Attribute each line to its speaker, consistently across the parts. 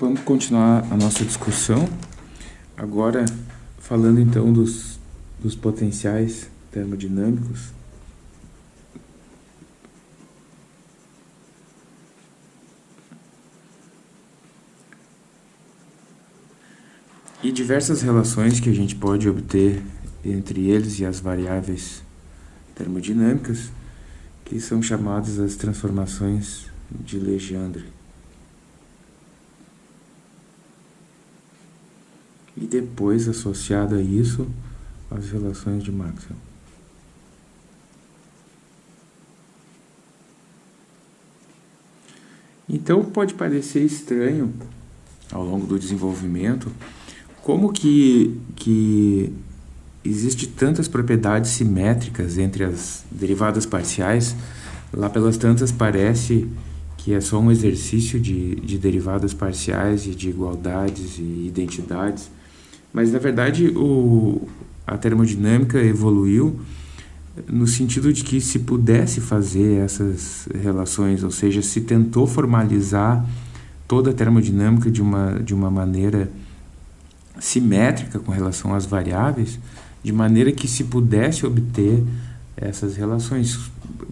Speaker 1: Vamos continuar a nossa discussão, agora falando então dos, dos potenciais termodinâmicos. E diversas relações que a gente pode obter entre eles e as variáveis termodinâmicas, que são chamadas as transformações de Legendre. E depois, associado a isso, as relações de Maxwell. Então pode parecer estranho, ao longo do desenvolvimento, como que, que existe tantas propriedades simétricas entre as derivadas parciais, lá pelas tantas parece que é só um exercício de, de derivadas parciais e de igualdades e identidades, mas na verdade o, a termodinâmica evoluiu no sentido de que se pudesse fazer essas relações, ou seja, se tentou formalizar toda a termodinâmica de uma, de uma maneira simétrica com relação às variáveis, de maneira que se pudesse obter essas relações.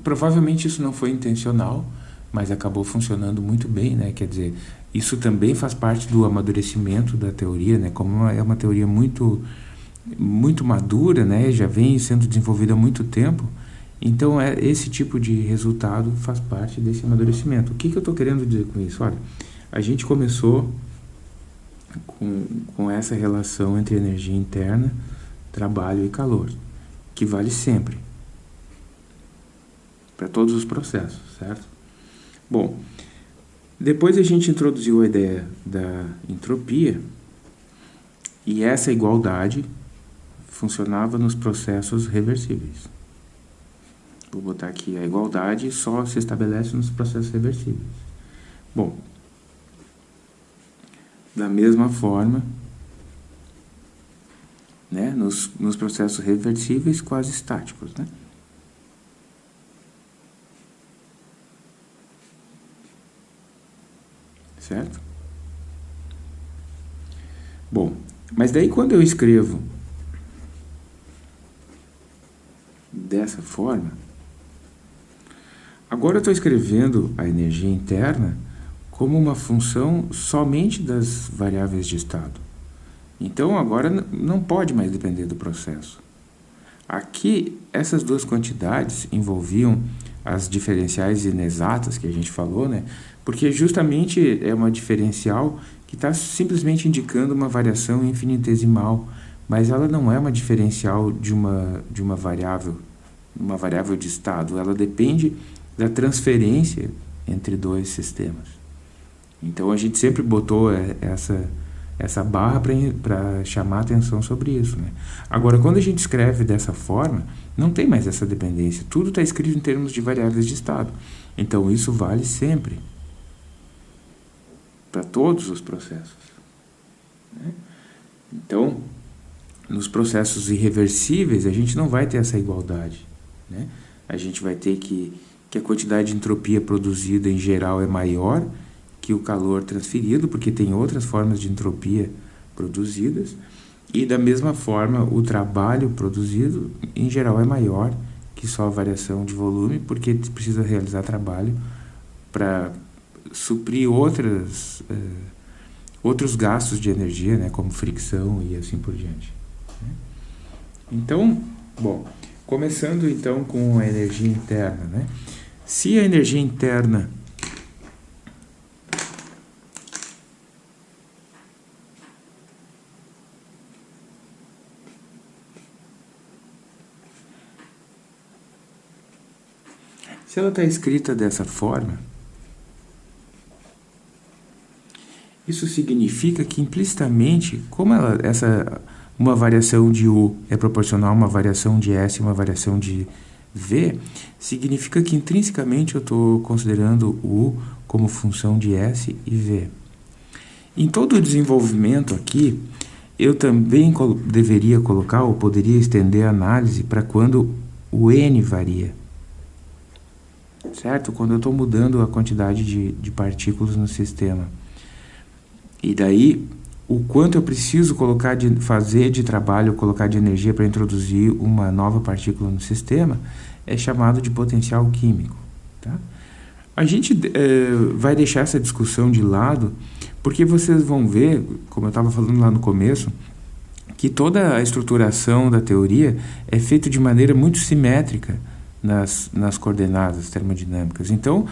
Speaker 1: Provavelmente isso não foi intencional, mas acabou funcionando muito bem, né? Quer dizer, isso também faz parte do amadurecimento da teoria, né? Como é uma teoria muito muito madura, né? Já vem sendo desenvolvida há muito tempo. Então, é, esse tipo de resultado faz parte desse amadurecimento. O que, que eu estou querendo dizer com isso? Olha, a gente começou com, com essa relação entre energia interna, trabalho e calor, que vale sempre, para todos os processos, certo? Bom, depois a gente introduziu a ideia da entropia, e essa igualdade funcionava nos processos reversíveis. Vou botar aqui a igualdade só se estabelece nos processos reversíveis. Bom, da mesma forma, né, nos, nos processos reversíveis quase estáticos. Né? Certo? Bom, mas daí quando eu escrevo dessa forma, agora eu estou escrevendo a energia interna como uma função somente das variáveis de estado. Então agora não pode mais depender do processo. Aqui, essas duas quantidades envolviam as diferenciais inexatas que a gente falou, né? porque justamente é uma diferencial que está simplesmente indicando uma variação infinitesimal, mas ela não é uma diferencial de uma, de uma variável, uma variável de estado, ela depende da transferência entre dois sistemas. Então a gente sempre botou é, essa, essa barra para chamar atenção sobre isso. Né? Agora, quando a gente escreve dessa forma, não tem mais essa dependência. Tudo está escrito em termos de variáveis de estado. Então isso vale sempre. Para todos os processos. Né? Então, nos processos irreversíveis, a gente não vai ter essa igualdade. Né? A gente vai ter que, que a quantidade de entropia produzida em geral é maior que o calor transferido, porque tem outras formas de entropia produzidas, e da mesma forma o trabalho produzido em geral é maior que só a variação de volume, porque precisa realizar trabalho para suprir outras, uh, outros gastos de energia, né, como fricção e assim por diante. Né? Então, bom, começando então com a energia interna, né? Se a energia interna Se ela está escrita dessa forma, isso significa que implicitamente, como ela, essa, uma variação de U é proporcional a uma variação de S e uma variação de V, significa que intrinsecamente eu estou considerando U como função de S e V. Em todo o desenvolvimento aqui, eu também deveria colocar ou poderia estender a análise para quando o N varia certo? Quando eu estou mudando a quantidade de, de partículas no sistema. E daí, o quanto eu preciso colocar de, fazer de trabalho, colocar de energia para introduzir uma nova partícula no sistema, é chamado de potencial químico. Tá? A gente é, vai deixar essa discussão de lado, porque vocês vão ver, como eu estava falando lá no começo, que toda a estruturação da teoria é feita de maneira muito simétrica nas, nas coordenadas termodinâmicas. Então,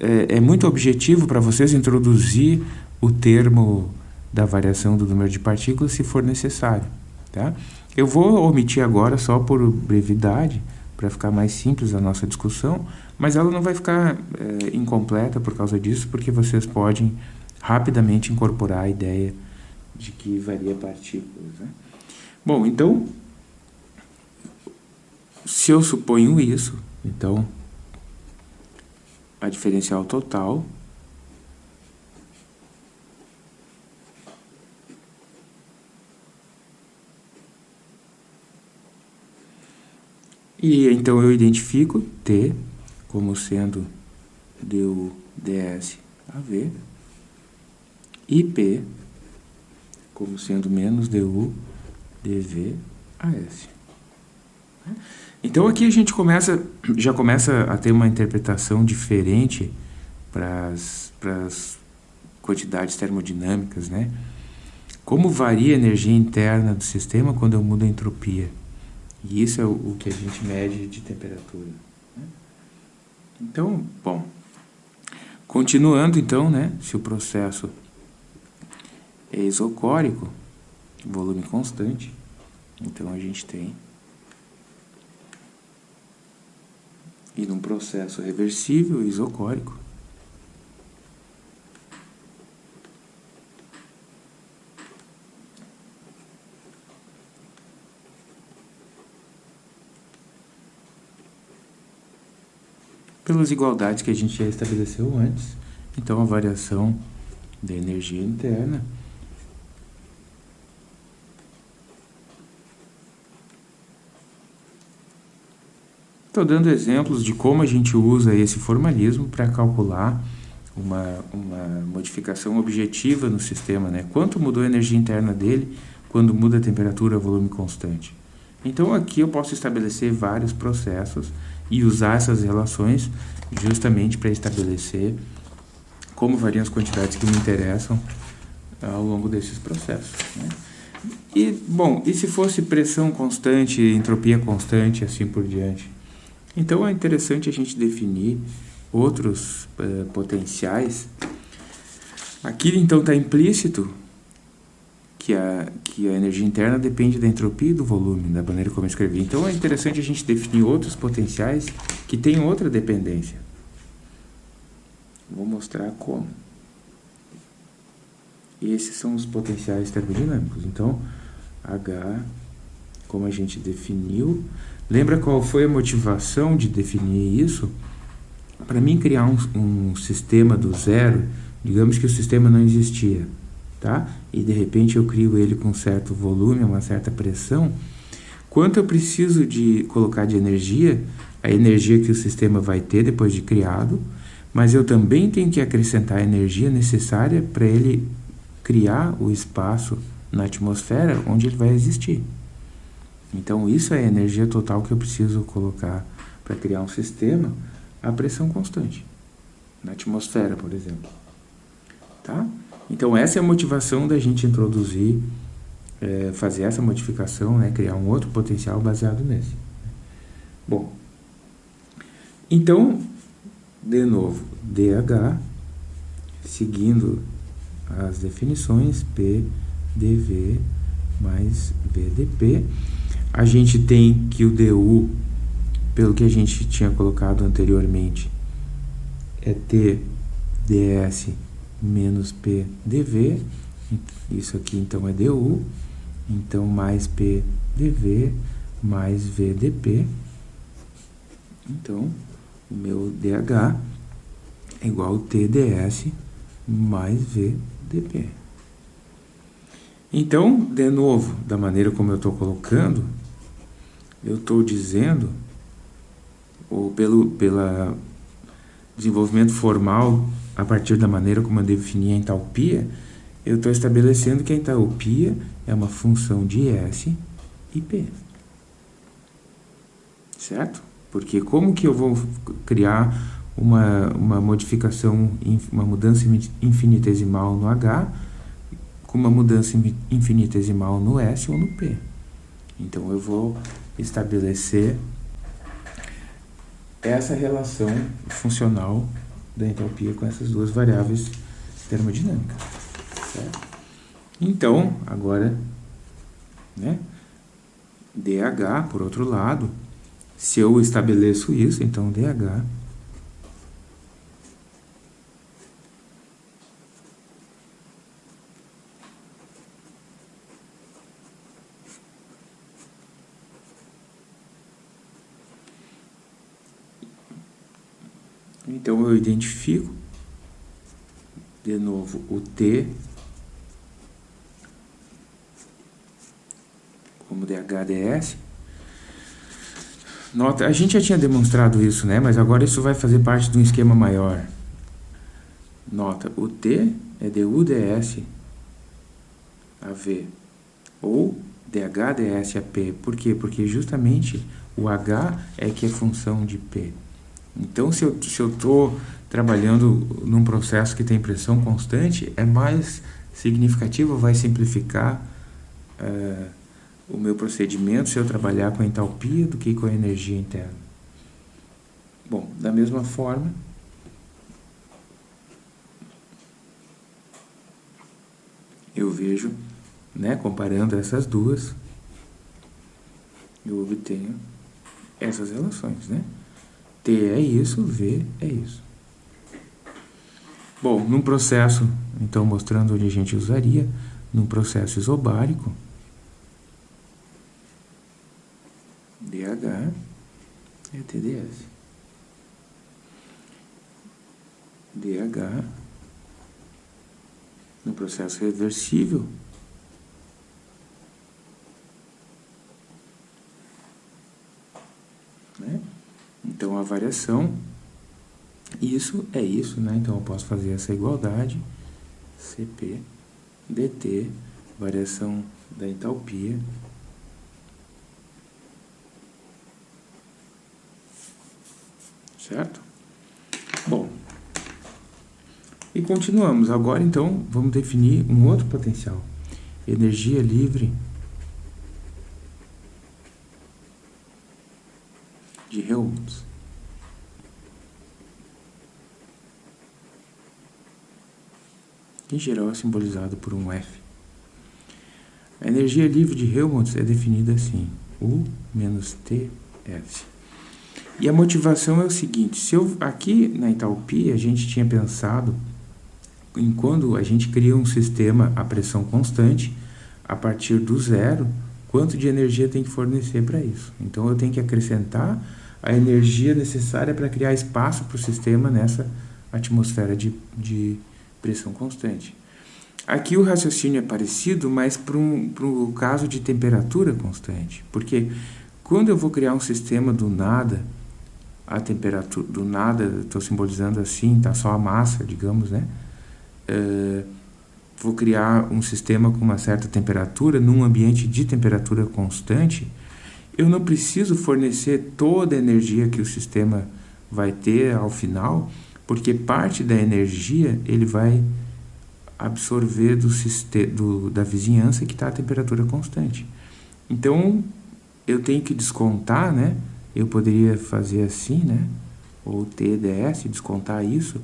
Speaker 1: é, é muito objetivo para vocês introduzir o termo da variação do número de partículas se for necessário. Tá? Eu vou omitir agora só por brevidade, para ficar mais simples a nossa discussão, mas ela não vai ficar é, incompleta por causa disso, porque vocês podem rapidamente incorporar a ideia de que varia partículas. Né? Bom, então, se eu suponho isso, então a diferencial total E então eu identifico T como sendo du ds AV e P como sendo menos du dv AS. Então aqui a gente começa, já começa a ter uma interpretação diferente para as quantidades termodinâmicas, né? Como varia a energia interna do sistema quando eu mudo a entropia? E isso é o, o que a gente mede de temperatura. Né? Então, bom, continuando então, né, se o processo é isocórico, volume constante, então a gente tem e num processo reversível isocórico pelas igualdades que a gente já estabeleceu antes. Então, a variação da energia interna Estou dando exemplos de como a gente usa esse formalismo para calcular uma, uma modificação objetiva no sistema, né? Quanto mudou a energia interna dele quando muda a temperatura, volume constante. Então aqui eu posso estabelecer vários processos e usar essas relações justamente para estabelecer como variam as quantidades que me interessam ao longo desses processos. Né? E, bom, e se fosse pressão constante, entropia constante, assim por diante? Então é interessante a gente definir outros uh, potenciais. Aqui então está implícito que a, que a energia interna depende da entropia e do volume, da maneira como eu escrevi. Então é interessante a gente definir outros potenciais que têm outra dependência. Vou mostrar como. E esses são os potenciais termodinâmicos. Então, H, como a gente definiu. Lembra qual foi a motivação de definir isso? Para mim criar um, um sistema do zero, digamos que o sistema não existia tá? E de repente eu crio ele com certo volume, uma certa pressão. Quanto eu preciso de colocar de energia, a energia que o sistema vai ter depois de criado, mas eu também tenho que acrescentar a energia necessária para ele criar o espaço na atmosfera onde ele vai existir. Então isso é a energia total que eu preciso colocar para criar um sistema a pressão constante, na atmosfera, por exemplo. Tá? Então essa é a motivação da gente introduzir, é, fazer essa modificação, né, criar um outro potencial baseado nesse. Bom, então, de novo, DH, seguindo as definições, P, DV mais VDP, a gente tem que o DU, pelo que a gente tinha colocado anteriormente, é T ds menos P dV, isso aqui então é du, então mais P dV mais V dP, então o meu DH é igual a TDS mais VDP. Então, de novo, da maneira como eu estou colocando, eu estou dizendo, ou pelo pela desenvolvimento formal a partir da maneira como eu defini a entalpia, eu estou estabelecendo que a entalpia é uma função de S e P. Certo? Porque como que eu vou criar uma, uma modificação, uma mudança infinitesimal no H com uma mudança infinitesimal no S ou no P? Então, eu vou estabelecer essa relação funcional da entalpia com essas duas variáveis termodinâmicas. Certo? Então, agora, né, dH, por outro lado, se eu estabeleço isso, então dH Então eu identifico de novo o T como DHDS. Nota, a gente já tinha demonstrado isso, né? Mas agora isso vai fazer parte de um esquema maior. Nota, o T é DUDS AV ou DHDS AP. Por quê? Porque justamente o H é que é função de P. Então, se eu estou trabalhando num processo que tem pressão constante, é mais significativo, vai simplificar uh, o meu procedimento se eu trabalhar com entalpia do que com a energia interna. Bom, da mesma forma, eu vejo, né, comparando essas duas, eu obtenho essas relações, né? T é isso, V é isso. Bom, num processo, então mostrando onde a gente usaria, num processo isobárico, DH é TDS. DH no processo reversível né? Então, a variação, isso é isso, né? Então, eu posso fazer essa igualdade, CP, DT, variação da entalpia, certo? Bom, e continuamos. Agora, então, vamos definir um outro potencial. Energia livre de Helmholtz. Em geral é simbolizado por um F. A energia livre de Helmholtz é definida assim, U menos TF. E a motivação é o seguinte, se eu, aqui na entalpia a gente tinha pensado em quando a gente cria um sistema a pressão constante, a partir do zero, quanto de energia tem que fornecer para isso. Então eu tenho que acrescentar a energia necessária para criar espaço para o sistema nessa atmosfera de, de pressão constante. Aqui o raciocínio é parecido, mas para um, o caso de temperatura constante. Porque quando eu vou criar um sistema do nada, a temperatura do nada, estou simbolizando assim, tá só a massa, digamos, né? Uh, vou criar um sistema com uma certa temperatura num ambiente de temperatura constante, eu não preciso fornecer toda a energia que o sistema vai ter ao final, porque parte da energia ele vai absorver do, do da vizinhança que está a temperatura constante. Então, eu tenho que descontar, né? Eu poderia fazer assim, né? Ou TDS, descontar isso.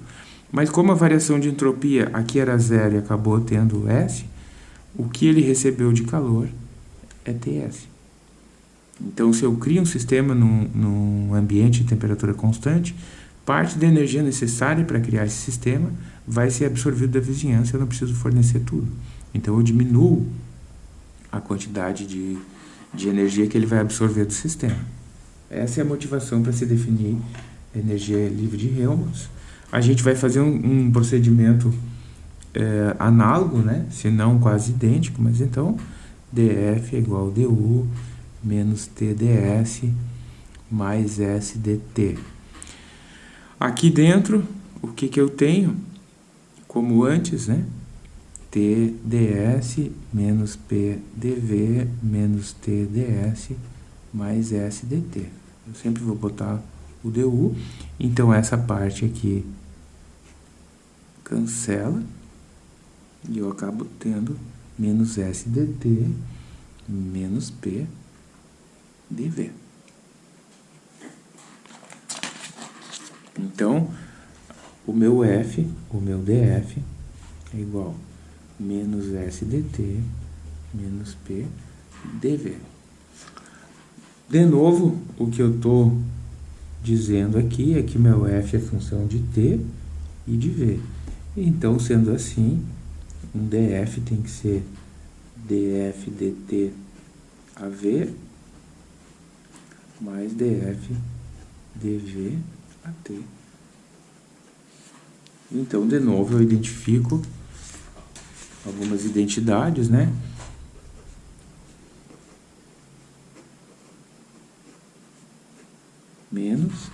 Speaker 1: Mas como a variação de entropia aqui era zero e acabou tendo S, o que ele recebeu de calor é TS. Então, se eu crio um sistema num, num ambiente de temperatura constante, parte da energia necessária para criar esse sistema vai ser absorvida da vizinhança, eu não preciso fornecer tudo. Então, eu diminuo a quantidade de, de energia que ele vai absorver do sistema. Essa é a motivação para se definir energia livre de Helmholtz. A gente vai fazer um, um procedimento é, análogo, né? se não quase idêntico, mas então dF é igual a du menos TDS mais SDT. Aqui dentro, o que, que eu tenho? Como antes, né? TDS menos PDV menos TDS mais SDT. Eu sempre vou botar o DU, então essa parte aqui cancela e eu acabo tendo menos SDT menos PDV. Então, o meu F, o meu DF é igual a menos SDT menos PDV. De novo, o que eu estou dizendo aqui é que meu F é função de T e de V. Então, sendo assim, um DF tem que ser DF dt AV mais DF dV AT. Então, de novo, eu identifico algumas identidades, né? Menos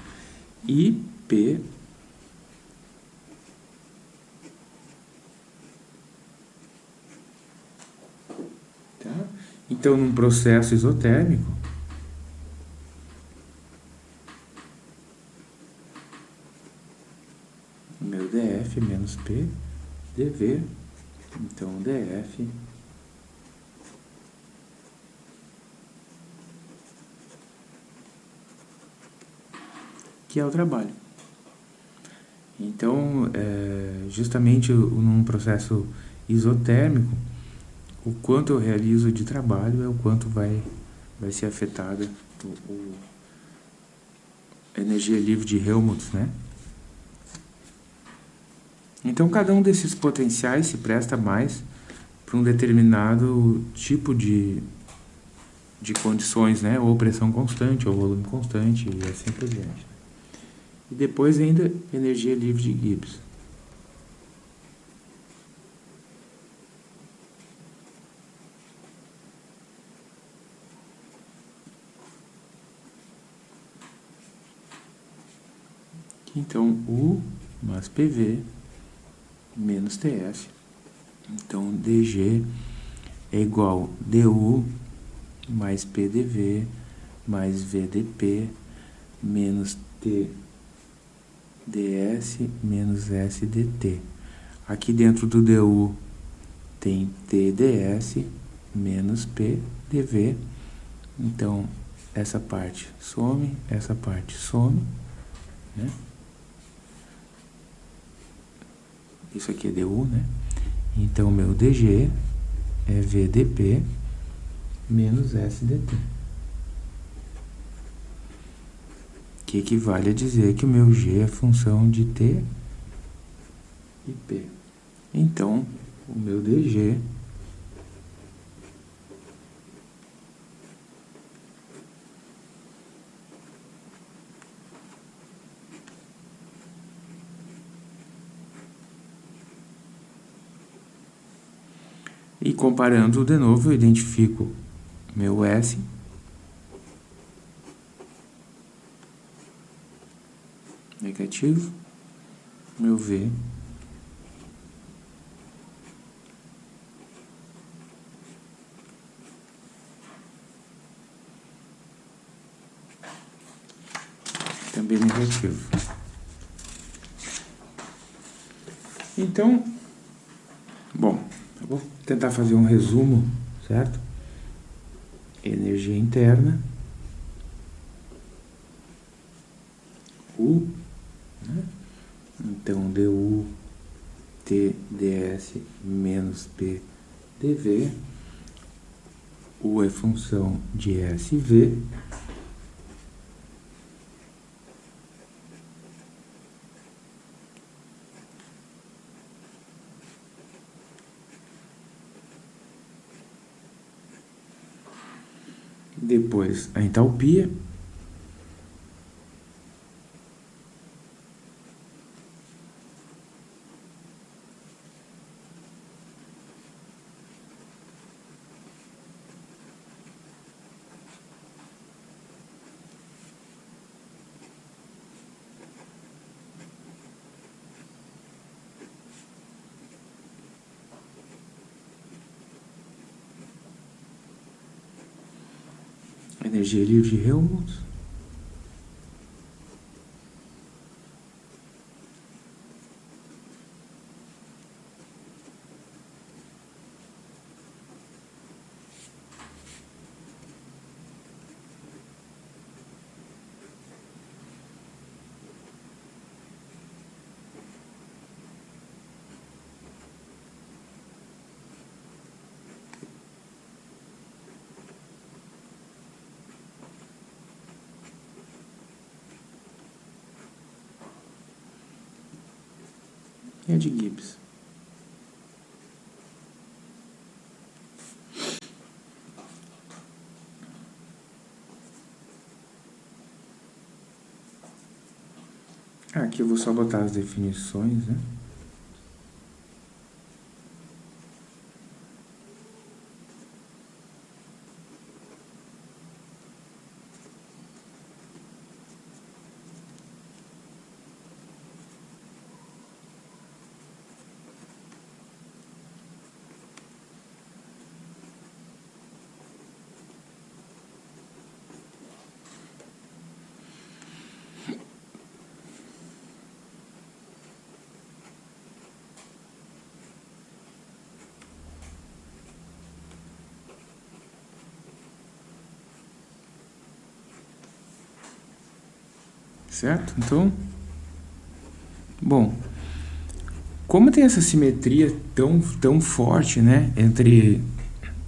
Speaker 1: IP tá? Então, num processo isotérmico, meu DF menos P dV, então DF que é o trabalho. Então, é, justamente num processo isotérmico, o quanto eu realizo de trabalho é o quanto vai, vai ser afetada a energia livre de Helmholtz, né? Então, cada um desses potenciais se presta mais para um determinado tipo de, de condições, né? Ou pressão constante, ou volume constante, e assim por diante. E depois ainda energia livre de Gibbs. Então, U mais PV menos TF. Então, DG é igual DU mais PDV mais VDP menos TDS menos SDT. Aqui dentro do DU tem TDS menos PDV. Então, essa parte some, essa parte some, né? Isso aqui é DU, né? Então, meu DG é VDP menos SDT. Que equivale a dizer que o meu G é função de T e P. Então, o meu DG E comparando de novo, eu identifico meu S. Negativo. Meu V. Também negativo. Então, tentar fazer um resumo, certo? Energia interna. U. Né? Então, du TDS menos P dV. U é função de SV depois a entalpia, Livre de Helmholtz. e a de Gibbs. Aqui eu vou só botar as definições, né? Certo? Então, bom, como tem essa simetria tão, tão forte, né, entre,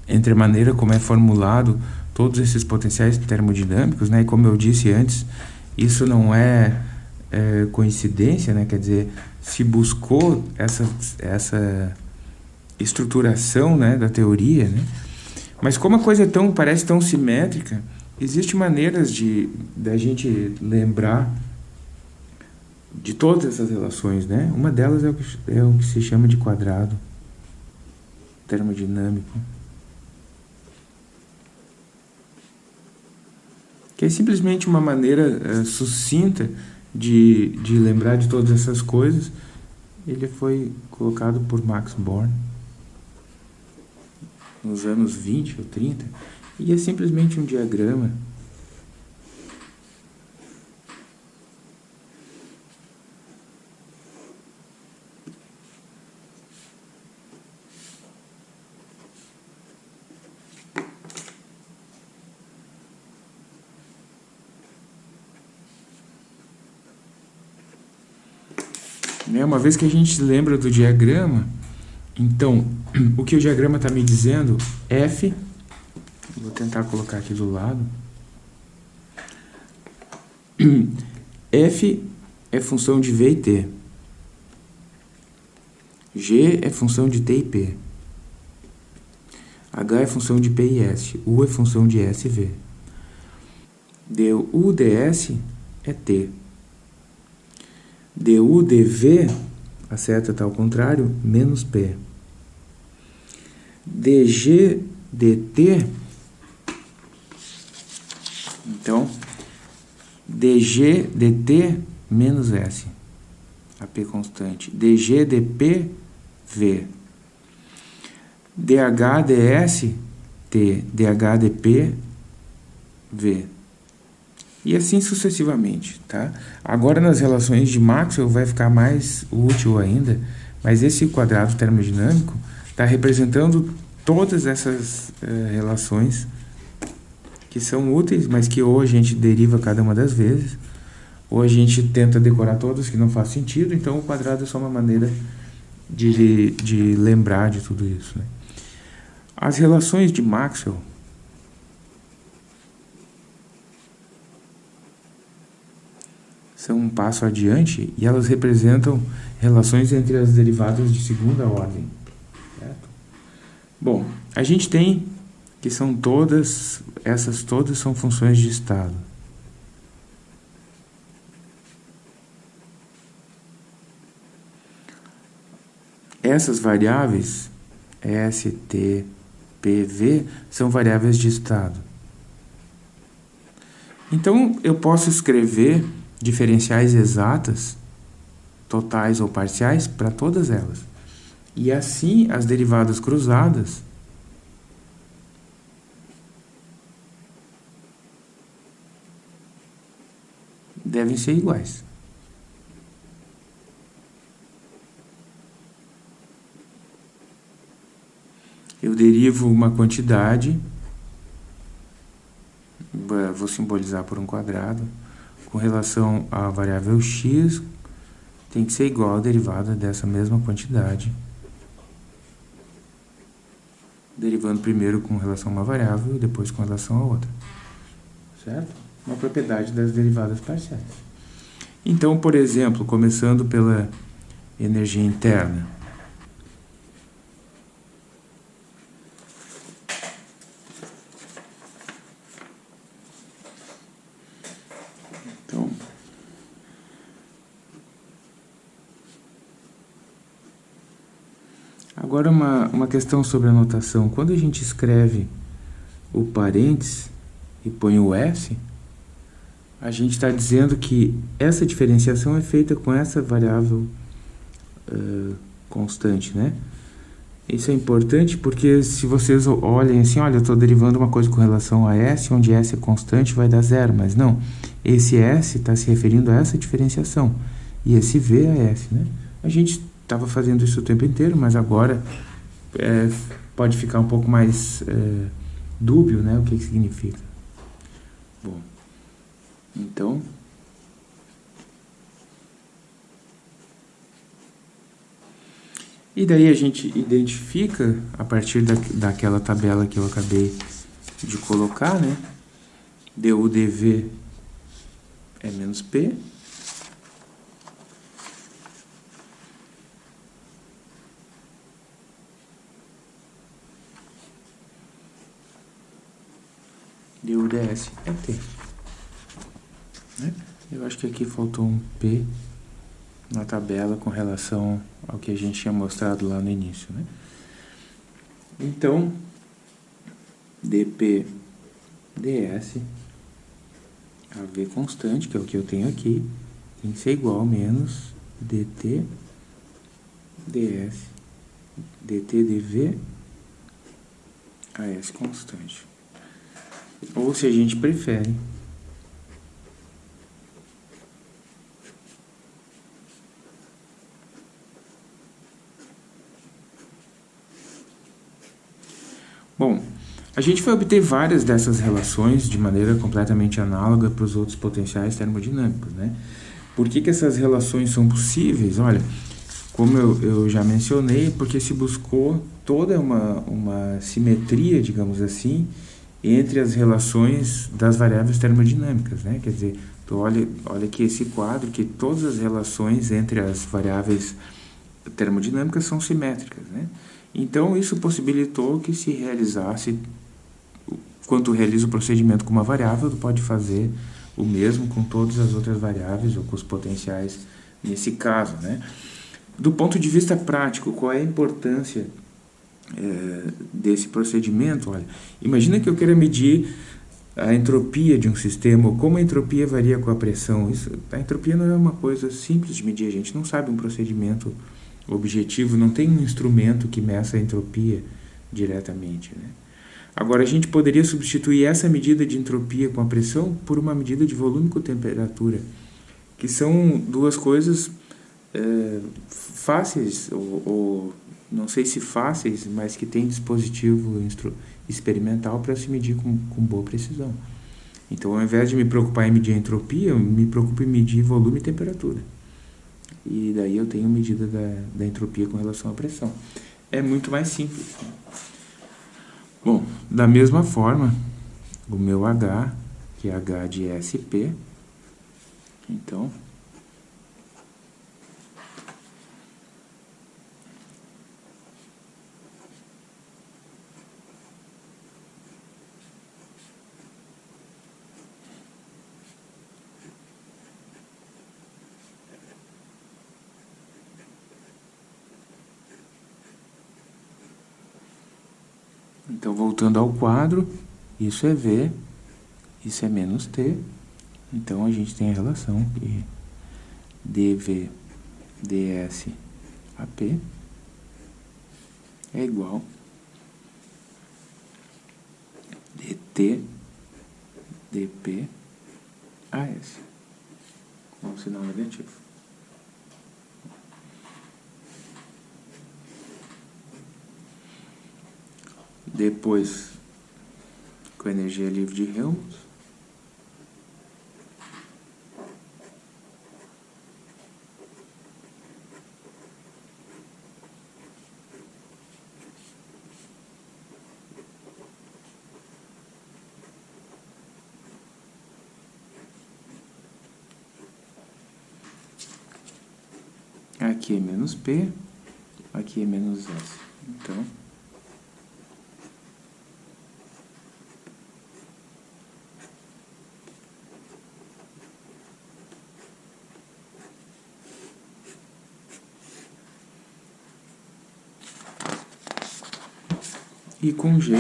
Speaker 1: entre a maneira como é formulado todos esses potenciais termodinâmicos, né, e como eu disse antes, isso não é, é coincidência, né, quer dizer, se buscou essa, essa estruturação, né, da teoria, né, mas como a coisa é tão, parece tão simétrica, Existem maneiras de da gente lembrar de todas essas relações, né? Uma delas é o que, é o que se chama de quadrado termodinâmico. Que é simplesmente uma maneira uh, sucinta de, de lembrar de todas essas coisas. Ele foi colocado por Max Born nos anos 20 ou 30 e é simplesmente um diagrama. Né, uma vez que a gente lembra do diagrama, então, o que o diagrama está me dizendo, F Vou tentar colocar aqui do lado. F é função de V e T. G é função de T e P. H é função de P e S. U é função de S e V. du ds é T. du dv, a seta está ao contrário, menos P. dg dt então, dg dt menos S, AP constante. dg dp, V. dh ds, T. dh dp, V. E assim sucessivamente, tá? Agora nas relações de Maxwell vai ficar mais útil ainda, mas esse quadrado termodinâmico está representando todas essas uh, relações que são úteis, mas que ou a gente deriva cada uma das vezes, ou a gente tenta decorar todas que não faz sentido, então o quadrado é só uma maneira de, de lembrar de tudo isso. Né? As relações de Maxwell são um passo adiante e elas representam relações entre as derivadas de segunda ordem. Certo? Bom, a gente tem que são todas, essas todas são funções de estado. Essas variáveis, S, T, P, V, são variáveis de estado. Então, eu posso escrever diferenciais exatas, totais ou parciais, para todas elas. E assim, as derivadas cruzadas devem ser iguais. Eu derivo uma quantidade, vou simbolizar por um quadrado, com relação à variável x, tem que ser igual à derivada dessa mesma quantidade, derivando primeiro com relação a uma variável e depois com relação a outra. Certo? Uma propriedade das derivadas parciais. Então, por exemplo, começando pela energia interna, Agora uma, uma questão sobre a notação. Quando a gente escreve o parênteses e põe o S, a gente está dizendo que essa diferenciação é feita com essa variável uh, constante, né? Isso é importante porque se vocês olhem assim, olha, eu estou derivando uma coisa com relação a S, onde S é constante, vai dar zero, mas não. Esse S está se referindo a essa diferenciação e esse V é S, né? A gente estava fazendo isso o tempo inteiro, mas agora é, pode ficar um pouco mais é, dúbio né, o que, que significa. Bom, então... E daí a gente identifica, a partir da, daquela tabela que eu acabei de colocar, né? du dv é menos p, de UDS é T. Né? Eu acho que aqui faltou um P na tabela com relação ao que a gente tinha mostrado lá no início. Né? Então, dp ds, a v constante, que é o que eu tenho aqui, tem que ser igual a menos dt ds dt dv a s constante. Ou se a gente prefere, Bom, a gente vai obter várias dessas relações de maneira completamente análoga para os outros potenciais termodinâmicos, né? Por que, que essas relações são possíveis? Olha, como eu, eu já mencionei, porque se buscou toda uma, uma simetria, digamos assim, entre as relações das variáveis termodinâmicas, né? Quer dizer, tu olha, olha aqui esse quadro que todas as relações entre as variáveis termodinâmicas são simétricas, né? Então, isso possibilitou que se realizasse, quando tu realiza o procedimento com uma variável, tu pode fazer o mesmo com todas as outras variáveis ou com os potenciais nesse caso, né? Do ponto de vista prático, qual é a importância é, desse procedimento, olha, imagina que eu queira medir a entropia de um sistema, ou como a entropia varia com a pressão. Isso, a entropia não é uma coisa simples de medir, a gente não sabe um procedimento objetivo, não tem um instrumento que meça a entropia diretamente. Né? Agora, a gente poderia substituir essa medida de entropia com a pressão por uma medida de volume com temperatura, que são duas coisas é, fáceis ou, ou não sei se fáceis, mas que tem dispositivo experimental para se medir com, com boa precisão. Então, ao invés de me preocupar em medir a entropia, eu me preocupo em medir volume e temperatura. E daí eu tenho medida da, da entropia com relação à pressão. É muito mais simples. Bom, da mesma forma, o meu H, que é H de SP, então, Então, voltando ao quadro, isso é V, isso é menos T. Então, a gente tem a relação que dV ds AP é igual dt dp AS. um sinal negativo. Depois, com a energia livre de Helmholtz, Aqui é menos P, aqui é menos S. Então, e com G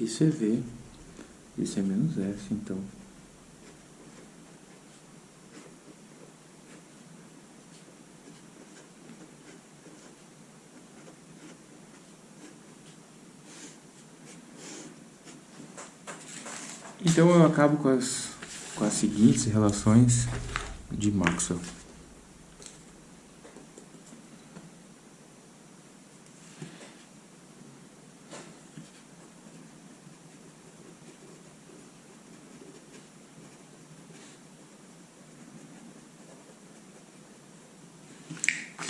Speaker 1: Isso é V, isso é menos S, então. Então eu acabo com as, com as seguintes relações de Maxwell.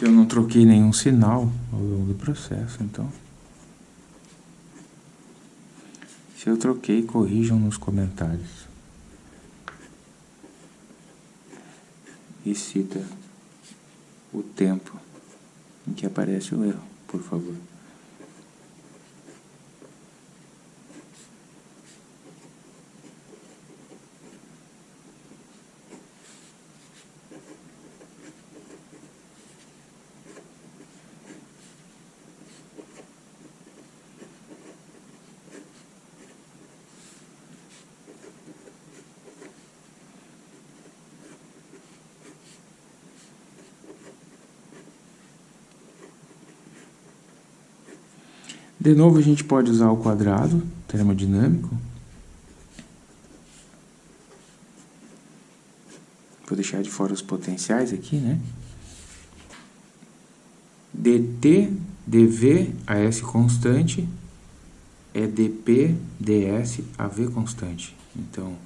Speaker 1: eu não troquei nenhum sinal ao longo do processo, então... Se eu troquei, corrijam nos comentários. E cita o tempo em que aparece o erro, por favor. De novo, a gente pode usar o quadrado termodinâmico. Vou deixar de fora os potenciais aqui, né? dt, dv, a s constante, é dp, ds, a v constante. Então,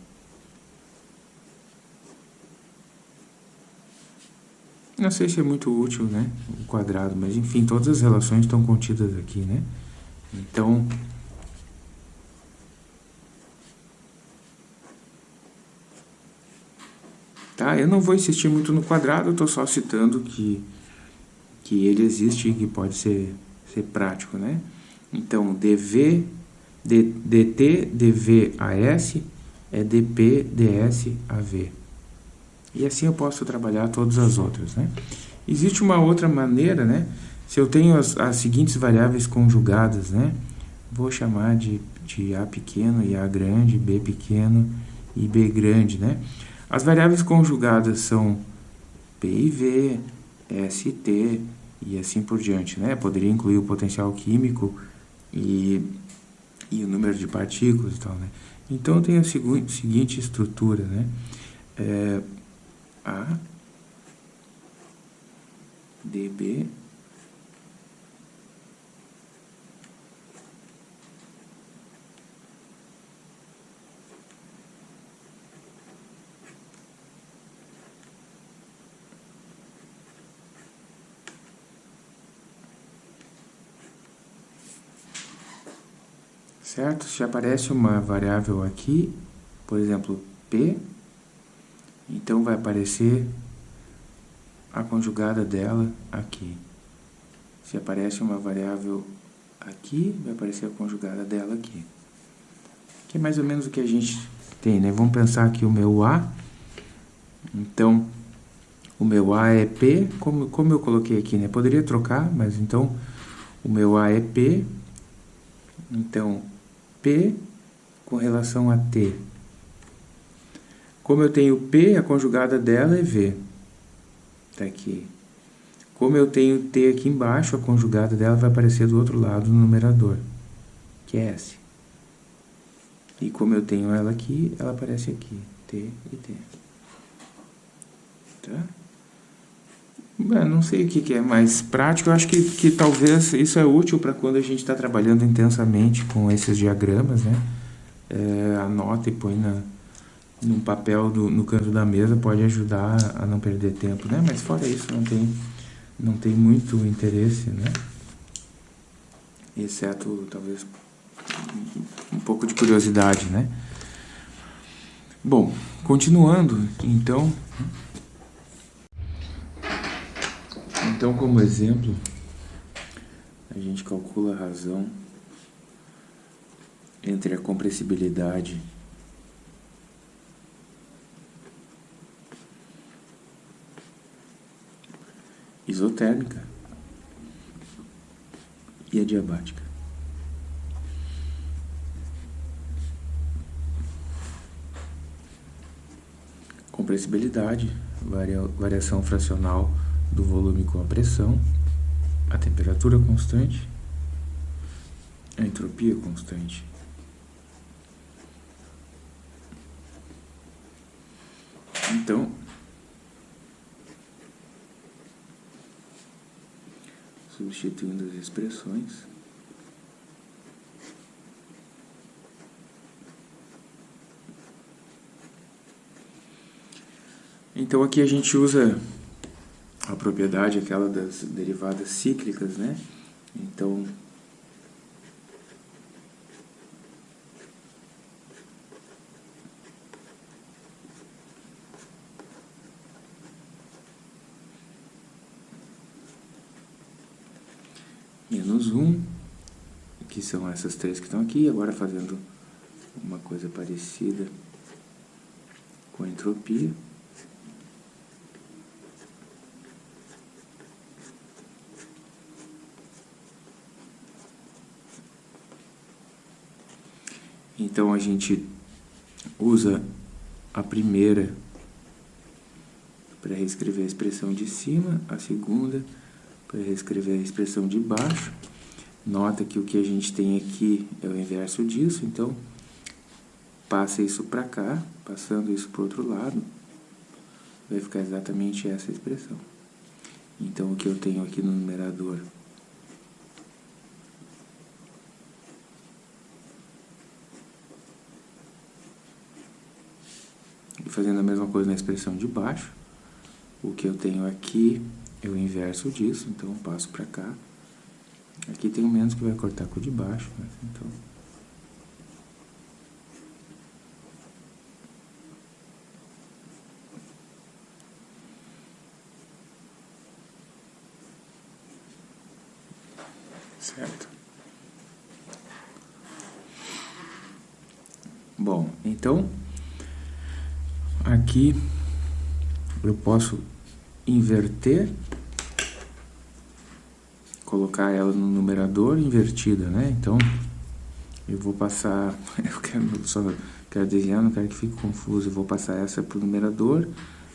Speaker 1: não sei se é muito útil, né, o quadrado, mas enfim, todas as relações estão contidas aqui, né? Então, tá? Eu não vou insistir muito no quadrado, eu estou só citando que, que ele existe e que pode ser, ser prático, né? Então, dv, d, dt, dv s é dp, ds, av. E assim eu posso trabalhar todas as outras, né? Existe uma outra maneira, né? Se eu tenho as, as seguintes variáveis conjugadas, né? Vou chamar de, de A pequeno e A grande, B pequeno e B grande, né? As variáveis conjugadas são P e V, S e assim por diante, né? Poderia incluir o potencial químico e, e o número de partículas e tal, né? Então, eu tenho a seguinte estrutura, né? É, a, dB certo? Se aparece uma variável aqui, por exemplo, P, então vai aparecer a conjugada dela aqui. Se aparece uma variável aqui, vai aparecer a conjugada dela aqui. Que é mais ou menos o que a gente tem, né? Vamos pensar aqui o meu A. Então, o meu A é P, como, como eu coloquei aqui, né? Poderia trocar, mas então o meu A é P Então, P com relação a T. Como eu tenho P, a conjugada dela é V. Está aqui. Como eu tenho T aqui embaixo, a conjugada dela vai aparecer do outro lado no numerador, que é S. E como eu tenho ela aqui, ela aparece aqui, T e T. Tá? Eu não sei o que, que, é mais prático, eu acho que, que talvez isso é útil para quando a gente está trabalhando intensamente com esses diagramas, né? É, anota e põe na, num papel do, no canto da mesa, pode ajudar a não perder tempo, né? Mas fora isso, não tem, não tem muito interesse, né? Exceto, talvez, um pouco de curiosidade, né? Bom, continuando, então... Então, como exemplo, a gente calcula a razão entre a compressibilidade isotérmica e adiabática. Compressibilidade, variação fracional do volume com a pressão, a temperatura constante, a entropia constante. Então, substituindo as expressões, Então aqui a gente usa propriedade aquela das derivadas cíclicas, né? Então, menos 1, que são essas três que estão aqui, agora fazendo uma coisa parecida com a entropia. Então a gente usa a primeira para reescrever a expressão de cima, a segunda para reescrever a expressão de baixo. Nota que o que a gente tem aqui é o inverso disso, então passa isso para cá, passando isso para o outro lado, vai ficar exatamente essa expressão. Então o que eu tenho aqui no numerador fazendo a mesma coisa na expressão de baixo. O que eu tenho aqui é o inverso disso, então eu passo para cá. Aqui tem o menos que vai cortar com o de baixo, né? então... Certo? Bom, então... Aqui eu posso inverter, colocar ela no numerador invertida, né? Então, eu vou passar, eu quero só quero desenhar, não quero que fique confuso, eu vou passar essa para o numerador,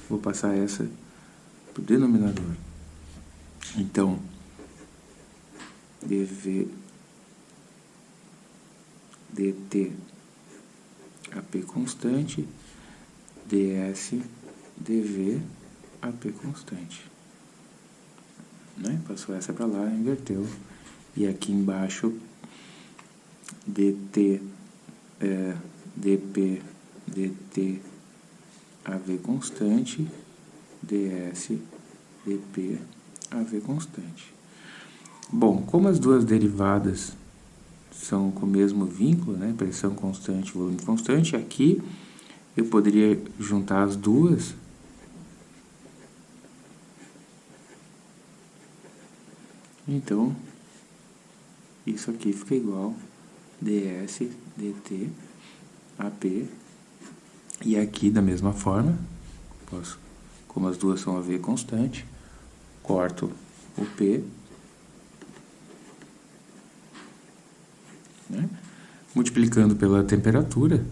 Speaker 1: vou passar essa para o denominador. Então, dv dt AP constante ds dv AP constante. Né? Passou essa para lá, inverteu. E aqui embaixo, dt, é, dp, dt, AV constante, ds, dp, AV constante. Bom, como as duas derivadas são com o mesmo vínculo, né, pressão constante, volume constante, aqui eu poderia juntar as duas então isso aqui fica igual ds dt ap e aqui da mesma forma posso como as duas são a v constante corto o p Né? Multiplicando pela temperatura,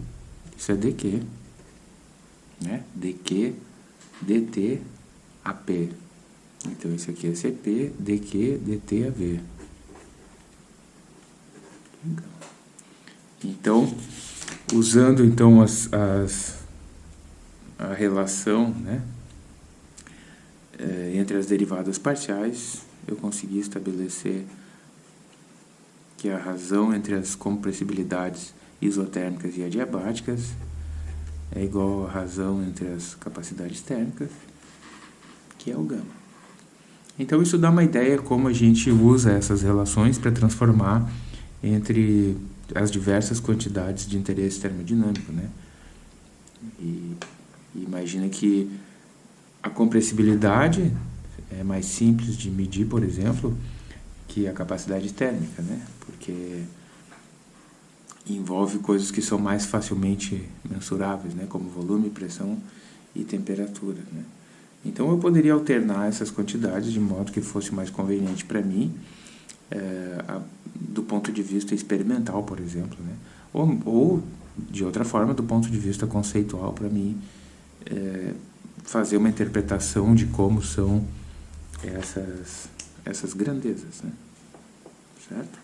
Speaker 1: isso é dq. Né? dq, dt, ap. Então, isso aqui é cp, dq, dt, av. Então, usando então as, as a relação né, é, entre as derivadas parciais, eu consegui estabelecer que a razão entre as compressibilidades isotérmicas e adiabáticas é igual à razão entre as capacidades térmicas, que é o gama. Então isso dá uma ideia como a gente usa essas relações para transformar entre as diversas quantidades de interesse termodinâmico, né? E, e imagina que a compressibilidade é mais simples de medir, por exemplo, que a capacidade térmica, né? Porque envolve coisas que são mais facilmente mensuráveis, né? Como volume, pressão e temperatura, né? Então eu poderia alternar essas quantidades de modo que fosse mais conveniente para mim, é, a, do ponto de vista experimental, por exemplo, né? Ou, ou de outra forma, do ponto de vista conceitual, para mim, é, fazer uma interpretação de como são essas, essas grandezas, né? certo?